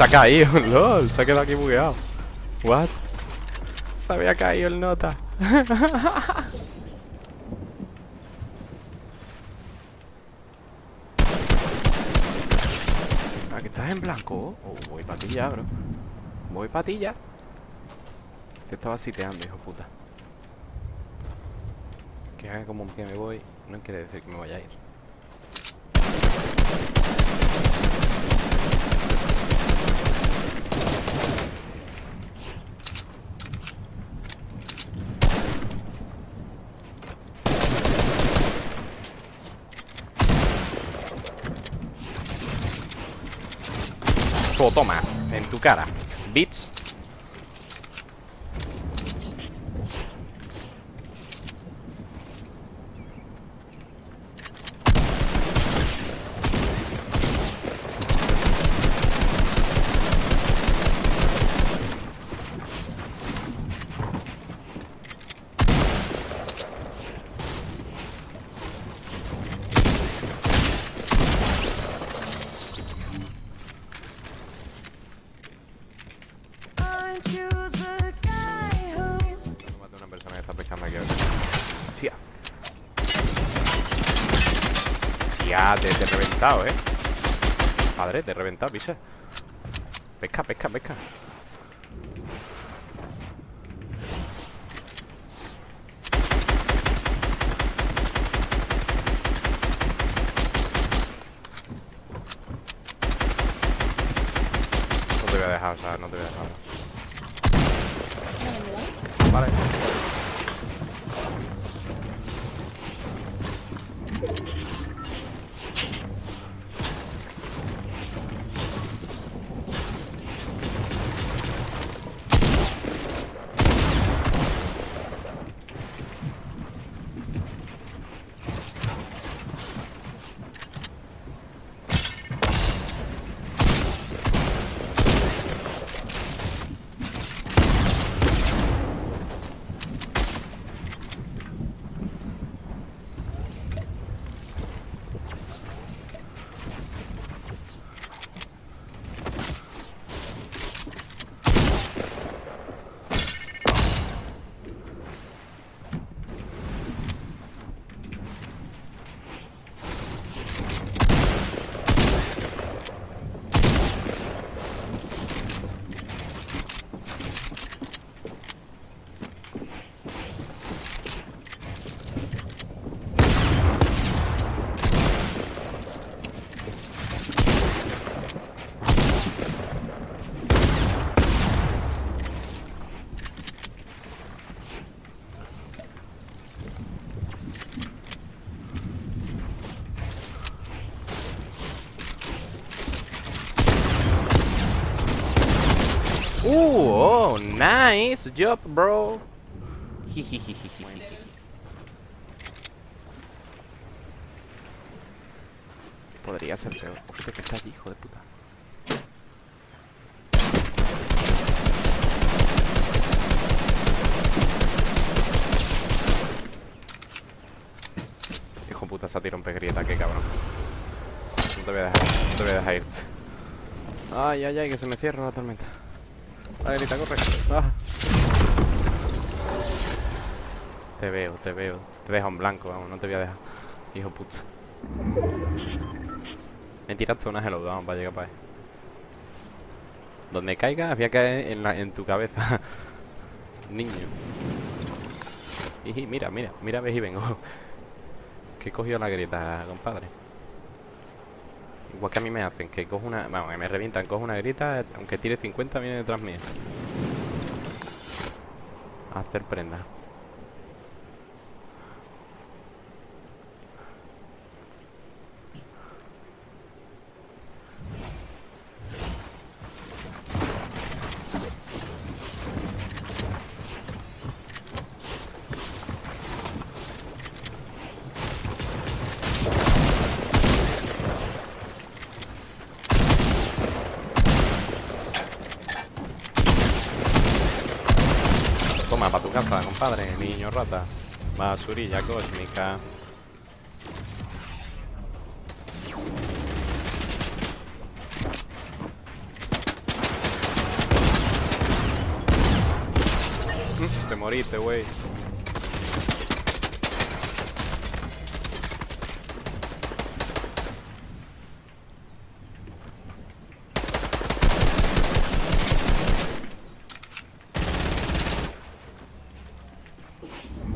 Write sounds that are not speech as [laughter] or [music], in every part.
Se ha caído, [laughs] lol. Se ha quedado aquí bugueado. What? Se había caído el nota. [laughs] Aquí estás en blanco. Oh, voy para ti ya, bro. Voy para ti ya. Te estaba siteando, hijo puta. Que haga como que me voy, no quiere decir que me vaya a ir. Toma, en tu cara. Bits. Aren't you the guy who No mate a una persona que está pescando aquí ahora. Tía, te, te he reventado, eh. Padre, te he reventado, pisa. Pesca, pesca, pesca. No te voy a dejar, o sea, no te voy a dejar. Nice job, bro. Podría ser peor. Hostia, que está allí, hijo de puta. Hijo puta, se ha tirado un pez grieta, qué cabrón. No te voy a dejar, no te voy a dejar irte. Ay, ay, ay, que se me cierra la tormenta. Vale, grita, corre. Ah. Te veo, te veo. Te dejo en blanco, vamos, no te voy a dejar. Hijo puta. Me tiraste una hello, vamos, para llegar para ahí. Donde caiga, había que caer en, la, en tu cabeza. [laughs] Niño. Y mira, mira, mira, ves y vengo. Que he cogido la grieta, compadre. Igual que a mí me hacen, que cojo una... Vamos, que me revientan, cojo una grita, aunque tire 50 viene detrás mío. A hacer prenda. compadre, niño rata. Basurilla cósmica. Mm, te moriste, güey.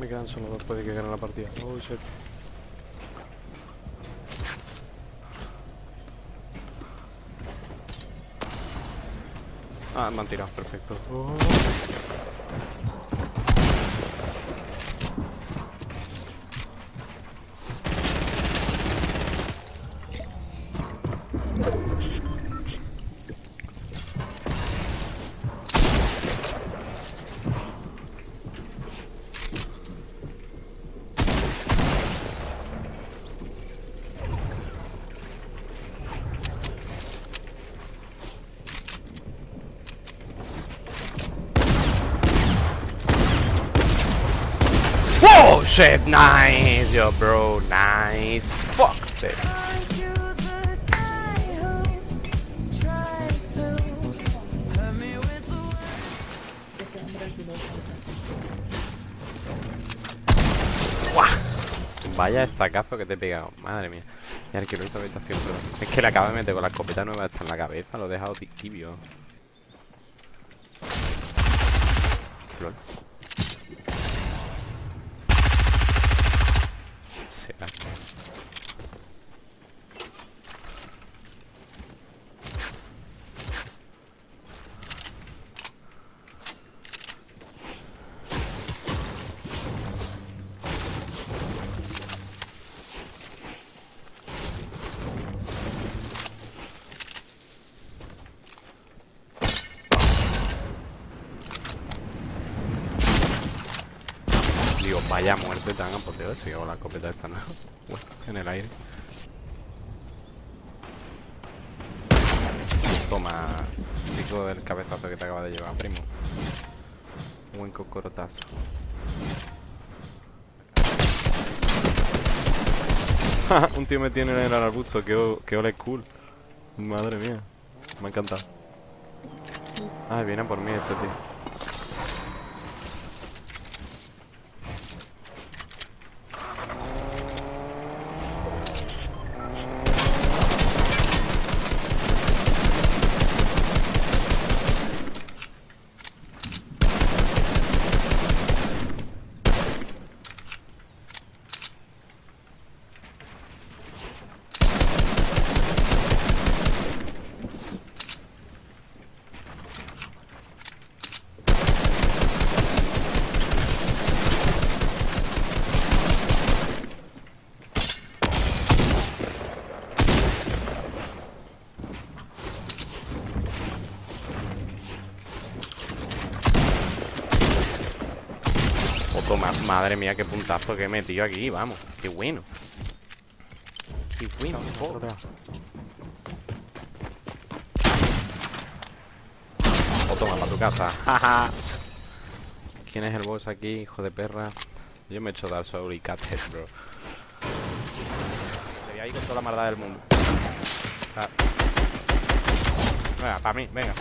Me quedan solo dos, puede que gane la partida. Oh, shit. Ah, me han tirado, perfecto. Oh. Oh shit, nice, yo bro, nice. Fuck arquiloso. Vaya estacazo que te he pegado, madre mía. Que lo hizo habitación, pero es que le acabo de meter con la escopeta nueva esta en la cabeza, lo he dejado ti- tibio. Lol. Será. Vaya muerte tan apoteósica si hago la escopeta esta, ¿no? En el aire. Toma, pico del cabezazo que te acaba de llevar, primo. Buen cocorotazo. [laughs] Un tío me tiene en el arbusto, que, que ole cool. Madre mía, me ha encantado. Ay, viene por mí este tío. Oh, toma, madre mía, qué puntazo que he metido aquí, vamos. Qué bueno. Qué bueno, joder. O toma para tu casa. [laughs] Jaja. ¿Quién es el boss aquí, hijo de perra? Yo me he hecho y Cathead, bro. Te voy ahí con toda la maldad del mundo. Ah. Venga, para mí, venga.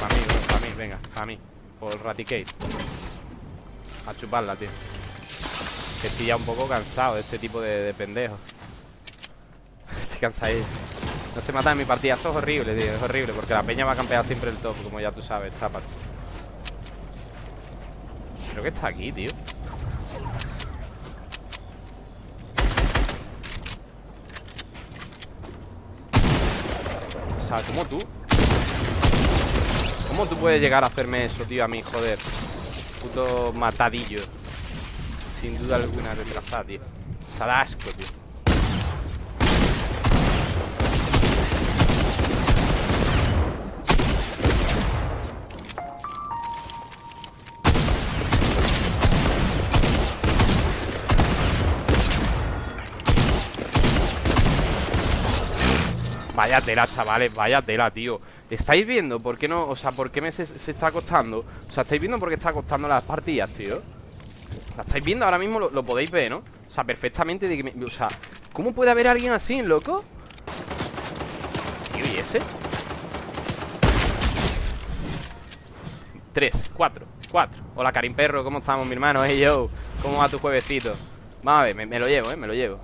Para mí, para mí, venga, para mí. Por Raticate. A chuparla, tío. Estoy ya un poco cansado de este tipo de, de pendejos. [laughs] Estoy cansadillo. No se mata en mi partida, eso es horrible, tío. Es horrible, porque la peña va a campear siempre el top, como ya tú sabes, tapas. Creo que está aquí, tío. O sea, ¿cómo tú? ¿Cómo tú puedes llegar a hacerme eso, tío, a mí? Joder. Puto matadillo. Sin duda alguna retrasada, tío. Salasco, tío. Vaya tela, chavales, vaya tela, tío ¿Estáis viendo por qué no, o sea, por qué me se, está costando? O sea, ¿estáis viendo por qué está costando las partidas, tío? ¿La estáis viendo? Ahora mismo lo, podéis ver, ¿no? O sea, perfectamente de que me- O sea, ¿cómo puede haber alguien así, loco? Tío, ¿y ese? Tres, cuatro, cuatro Hola, Karim Perro, ¿cómo estamos, mi hermano? Hey, yo ¿Cómo va tu juevesito? Vamos a ver, me, me lo llevo, ¿eh? Me lo llevo